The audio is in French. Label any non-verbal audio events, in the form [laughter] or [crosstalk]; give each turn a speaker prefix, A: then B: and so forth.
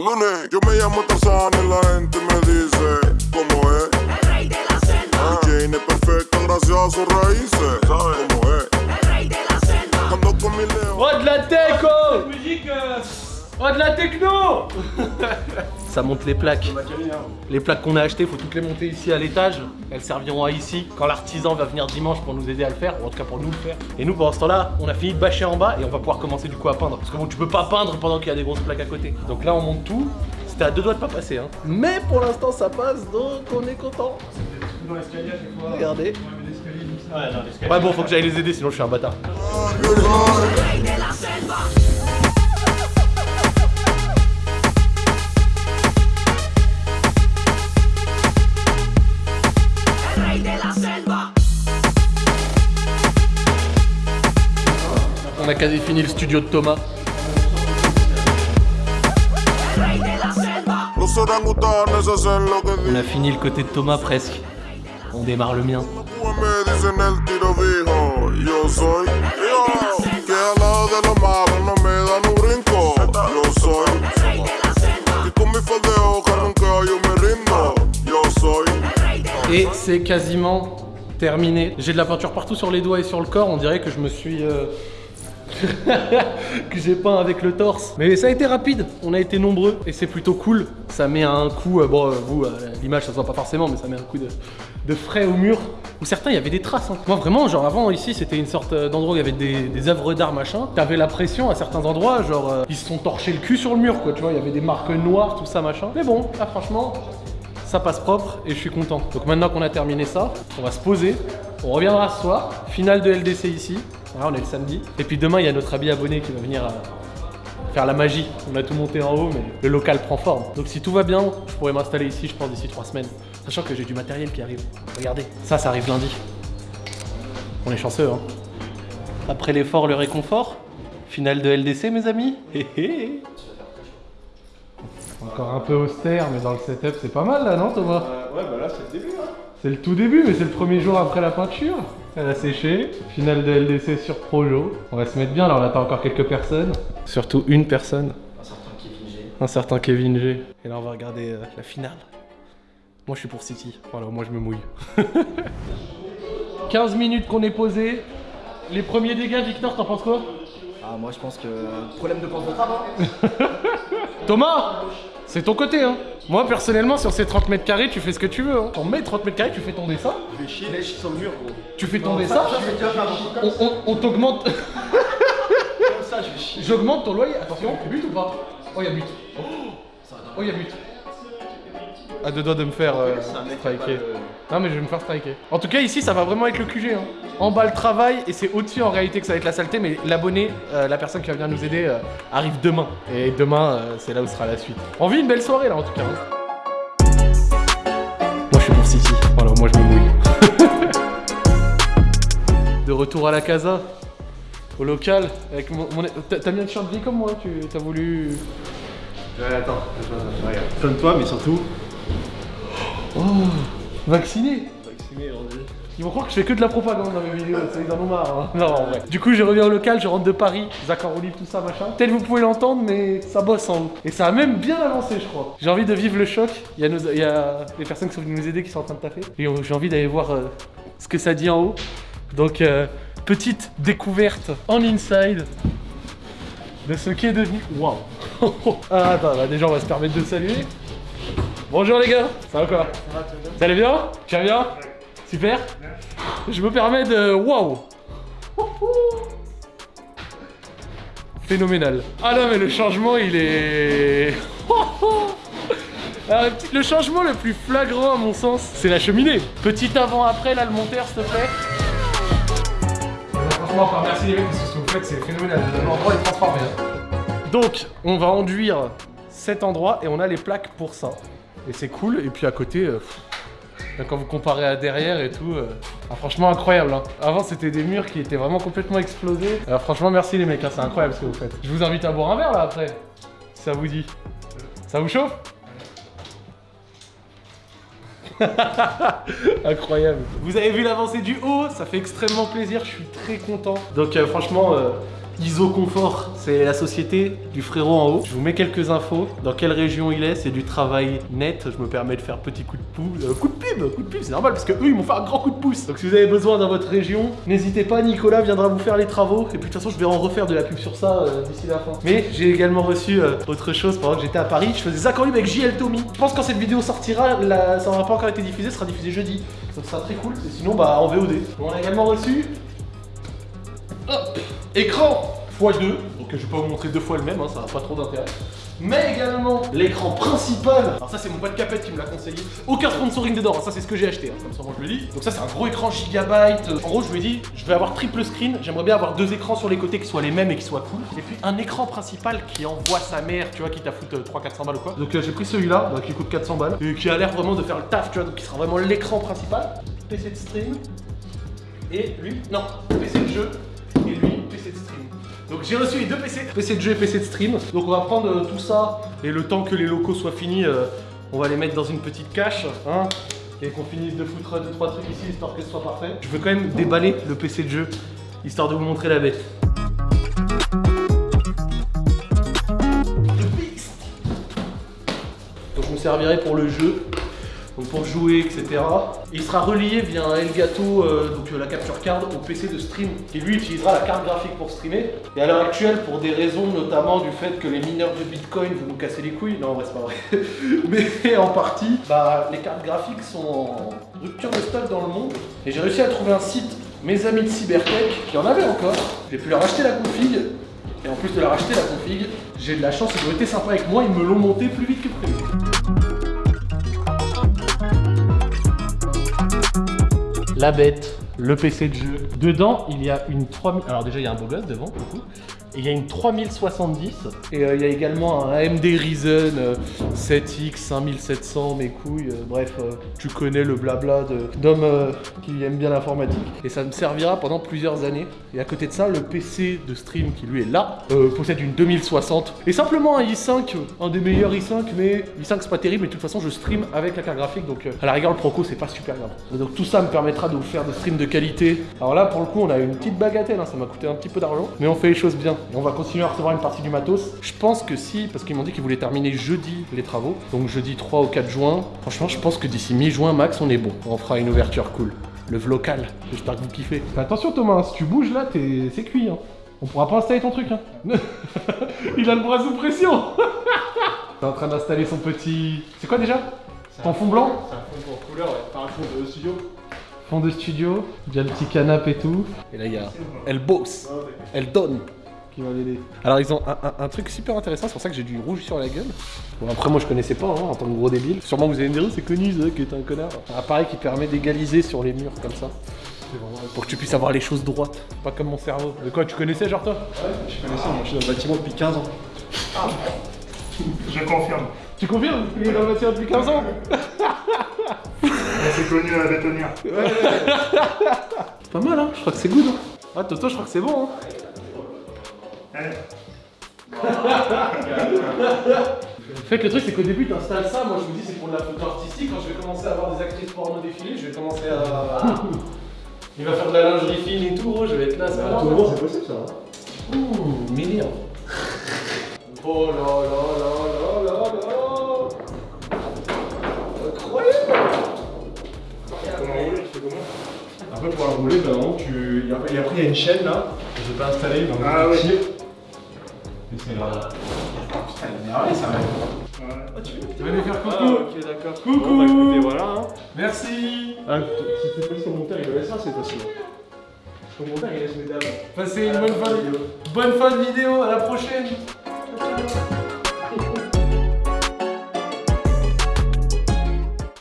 A: Lunes, yo me llamo Tarzán y la gente me dice cómo es?
B: El rey de la selva,
A: Jane es perfecta gracias a sus raíces. ¿Sabes cómo es?
B: el rey de la selva.
A: Con mi.
C: Oh de la oh Oh de la techno [laughs] Ça monte les plaques. Les plaques qu'on a achetées, faut toutes les monter ici à l'étage. Elles serviront à ici quand l'artisan va venir dimanche pour nous aider à le faire, ou en tout cas pour nous le faire. Et nous pendant ce temps-là, on a fini de bâcher en bas et on va pouvoir commencer du coup à peindre. Parce que bon, tu peux pas peindre pendant qu'il y a des grosses plaques à côté. Donc là on monte tout. C'était à deux doigts de pas passer hein. Mais pour l'instant ça passe donc on est content. Regardez. Ouais bon faut que j'aille les aider sinon je suis un bâtard. Quasi fini le studio de Thomas. On a fini le côté de Thomas presque. On démarre le mien. Et c'est quasiment terminé. J'ai de la peinture partout sur les doigts et sur le corps. On dirait que je me suis... euh, que j'ai peint avec le torse. Mais ça a été rapide. On a été nombreux et c'est plutôt cool. Ça met un coup... euh, bon, euh, vous, euh, l'image, ça se voit pas forcément, mais ça met un coup de, frais au mur. Où certains, il y avait des traces. hein. Moi, vraiment, genre avant, ici, c'était une sorte d'endroit où il y avait des, œuvres d'art, machin. T'avais la pression à certains endroits, genre, ils se sont torchés le cul sur le mur, quoi. Tu vois, il y avait des marques noires, tout ça, machin. Mais bon, là, franchement, ça passe propre et je suis content. Donc maintenant qu'on a terminé ça, on va se poser. On reviendra ce soir. Finale de LDC ici. On est le samedi. Et puis demain, il y a notre ami abonné qui va venir euh, faire la magie. On a tout monté en haut, mais le local prend forme. Donc si tout va bien, je pourrais m'installer ici, je pense, d'ici trois semaines. Sachant que j'ai du matériel qui arrive. Regardez, ça, ça arrive lundi. On est chanceux, hein. Après l'effort, le réconfort. Finale de LDC, mes amis. [laughs] Hé hé. Encore un peu austère, mais dans le setup, c'est pas mal là, non Thomas?
D: Ouais, bah là, c'est le début, hein.
C: C'est le tout début, mais c'est le premier jour après la peinture. Elle a séché. Finale de LDC sur Projo. On va se mettre bien, là on attend encore quelques personnes. Surtout une personne. Un certain Kevin G. Et là on va regarder euh, la finale. Moi je suis pour City. Voilà, moi je me mouille. [laughs] 15 minutes qu'on est posé. Les premiers dégâts, Victor, t'en penses quoi?
E: Ah, moi je pense que. Problème de porte de travail. [laughs]
C: Thomas? C'est ton côté, hein Moi personnellement, sur ces 30 mètres carrés, tu fais ce que tu veux. Hein. On met 30 mètres carrés, tu fais ton dessin.
E: Je vais chier, je suis sur le mur, gros.
C: Tu fais ton dessin. On, on- on t'augmente.
E: Comme ça, je vais chier.
C: J'augmente ton loyer. Attention, but ou pas? Oh, y'a but. Oh, y'a but. À deux doigts de me faire euh, striker. Non, mais je vais me faire striker. En tout cas, ici, ça va vraiment être le QG. Hein. En bas, le travail, et c'est au-dessus en réalité que ça va être la saleté. Mais l'abonné, euh, la personne qui va venir nous aider, euh, arrive demain. Et demain, euh, c'est là où sera la suite. On vit une belle soirée là, en tout cas. hein. Moi, je suis pour City. Voilà, moi, je me mouille. [laughs] de retour à la casa au local avec mon. mon- T'as mis un t-shirt gris comme moi, tu t'as voulu.
D: Ouais, attends, regarde. Sonne-toi, mais surtout.
C: Oh Vacciné
D: Vacciné.
C: Ils vont croire que je fais que de la propagande dans mes vidéos, ça, ils en ont marre. hein. Non, en vrai. Du coup, je reviens au local, je rentre de Paris, libre, tout ça, machin. Peut-être vous pouvez l'entendre, mais ça bosse en haut. Et ça a même bien avancé, je crois. J'ai envie de vivre le choc. Il y a, nos- il y a les personnes qui sont venues nous aider qui sont en train de taffer. Et on- j'ai envie d'aller voir euh, ce que ça dit en haut. Donc, euh, petite découverte en inside de ce qui est devenu. Waouh [laughs] Ah, attends, bah, déjà, on va se permettre de saluer. Bonjour les gars, ça va quoi Ça allait bien Tu vas bien Super Je me permets de... Waouh Phénoménal. Ah non mais le changement il est... Alors, [laughs] le changement le plus flagrant à mon sens, c'est la cheminée. Petit avant-après là, le monteur s'il te plaît. Franchement, encore merci les mecs parce que ce que vous faites c'est phénoménal. L'endroit est transformé. Donc, on va enduire cet endroit et on a les plaques pour ça. Et c'est cool. Et puis à côté, euh, quand vous comparez à derrière et tout, euh, ah, franchement incroyable. hein. Avant, c'était des murs qui étaient vraiment complètement explosés. Alors franchement, merci les mecs, hein, c'est incroyable ce que vous faites. Je vous invite à boire un verre là après, si ça vous dit. Ça vous chauffe? [laughs] Incroyable. Vous avez vu l'avancée du haut, ça fait extrêmement plaisir, je suis très content. Donc euh, franchement, euh, ISO Confort, c'est la société du frérot en haut. Je vous mets quelques infos. Dans quelle région il est, c'est du travail net. Je me permets de faire petit coup de pouce, euh, coup de pub, coup de pub, c'est normal parce que eux ils m'ont fait un grand coup de pouce. Donc si vous avez besoin dans votre région, n'hésitez pas, Nicolas viendra vous faire les travaux. Et puis de toute façon, je vais en refaire de la pub sur ça euh, d'ici la fin. Mais j'ai également reçu euh, autre chose pendant que j'étais à Paris. Je faisais Zach en libre avec JL Tommy. Je pense que quand cette vidéo sortira, ça n'aura pas encore été diffusé, ça sera diffusé jeudi. Donc ça sera très cool. Et sinon, bah en VOD. On a également reçu Hop Écran x2, donc je vais pas vous montrer deux fois le même, hein, ça n'a pas trop d'intérêt. Mais également l'écran principal. Alors ça c'est mon pote Capette qui me l'a conseillé. Aucun sponsoring dedans, hein, ça c'est ce que j'ai acheté, hein, comme je le dis. Donc ça c'est un gros écran gigabyte. En gros je lui ai dit, je vais avoir triple screen, j'aimerais bien avoir deux écrans sur les côtés qui soient les mêmes et qui soient cool. Et puis un écran principal qui envoie sa mère, tu vois, qui t'a foutu 300-400 balles ou quoi. Donc euh, j'ai pris celui-là, donc, qui coûte 400 balles. Et qui a l'air vraiment de faire le taf, tu vois, donc qui sera vraiment l'écran principal. PC de stream. Et lui, non, PC de jeu. Donc j'ai reçu les deux PC, PC de jeu et PC de stream. Donc on va prendre euh, tout ça et le temps que les locaux soient finis, euh, on va les mettre dans une petite cache, hein, et qu'on finisse de foutre deux trois trucs ici histoire que ce soit parfait. Je veux quand même déballer le PC de jeu histoire de vous montrer la bête. Donc je me servirai pour le jeu, donc pour jouer, etc. Il sera relié via un Elgato, euh, donc euh, la capture card, au PC de stream, qui lui utilisera la carte graphique pour streamer. Et à l'heure actuelle, pour des raisons notamment du fait que les mineurs de Bitcoin vont nous casser les couilles, non en vrai c'est pas vrai, [laughs] mais en partie, bah, les cartes graphiques sont en rupture de stock dans le monde. Et j'ai réussi à trouver un site, mes amis de Cybertech, qui en avaient encore. J'ai pu leur acheter la config, et en plus de leur acheter la config, j'ai de la chance, ils ont été sympas avec moi, ils me l'ont monté plus vite que prévu. La bête, le PC de jeu. Dedans, il y a une 3000. Alors, déjà, il y a un beau gosse devant, il y a une 3070. Et euh, il y a également un AMD Ryzen euh, 7X 5700, mes couilles. euh, bref, euh, tu connais le blabla d'hommes euh, qui aiment bien l'informatique. Et ça me servira pendant plusieurs années. Et à côté de ça, le PC de stream qui lui est là euh, possède une 2060. Et simplement un i5, un des meilleurs i5, mais i5 c'est pas terrible. Mais de toute façon, je stream avec la carte graphique. Donc euh, à la rigueur, le Proco c'est pas super grave. Donc tout ça me permettra de vous faire des streams de qualité. Alors là, pour le coup, on a une petite bagatelle. hein, ça m'a coûté un petit peu d'argent. Mais on fait les choses bien. Et on va continuer à recevoir une partie du matos. Je pense que si, parce qu'ils m'ont dit qu'ils voulaient terminer jeudi les travaux. Donc jeudi 3 au 4 juin. Franchement, je pense que d'ici mi-juin max, on est bon. On fera une ouverture cool. Le vlocal. J'espère que vous kiffez. Fais attention Thomas, si tu bouges là, t'es... c'est cuit. Hein. On pourra pas installer ton truc. Hein. [laughs] Il a le bras sous pression. [laughs] T'es en train d'installer son petit. C'est quoi déjà? Ton fond blanc?
D: C'est un fond pour couleur, ouais. Enfin, un fond de studio.
C: Fond de studio, il y a le petit canapé et tout. Et là, il y a Elle bosse, elle donne qui va l'aider. Alors, ils ont un, un- un truc super intéressant, c'est pour ça que j'ai du rouge sur la gueule. Bon, après, moi, je connaissais pas hein, en tant que gros débile. Sûrement, vous allez me dire, c'est connu, ça, qui est un connard. Un appareil qui permet d'égaliser sur les murs comme ça. Pour que tu puisses avoir les choses droites, pas comme mon cerveau. De quoi tu connaissais, genre toi?
E: Je connais ça, moi je suis dans le bâtiment depuis 15 ans.
F: Je confirme.
C: Tu confirmes? Il est dans le bâtiment depuis 15 ans?
F: C'est connu à la bétonnière.
C: C'est pas mal, hein Je crois que c'est good. Hein. Ah, Toto, je crois que c'est bon. Hein. En fait, le truc, c'est qu'au début, tu installes ça. Moi, je me dis, c'est pour de la photo artistique. Quand je vais commencer à avoir des actrices porno défiler, je vais commencer à. [laughs] Il va faire de la lingerie fine et tout, gros. Je vais être là, ça va.
E: c'est possible ça. hein.
C: Ouh, milliard. Oh là là là là là là. Incroyable.
F: Comment rouler Tu fais comment
E: Après pour la rouler, ben non, tu. Et après, il y a une chaîne là, que j'ai pas installée, donc
F: Ah
E: tu
F: oui.
E: C'est là. Putain, il est énervé ça va.
F: Ouais.
C: Tu vas lui faire coucou.
E: Ah, ok, d'accord.
C: Coucou.
E: Bon, bah écoutez, voilà. Hein.
C: Merci.
E: Ah, si t'es pas sur mon monteur, il laisser ça, c'est facile. Sur mon monteur, il laisse mes dames.
C: Passez une bonne fin de, bonne fin de vidéo. À la prochaine.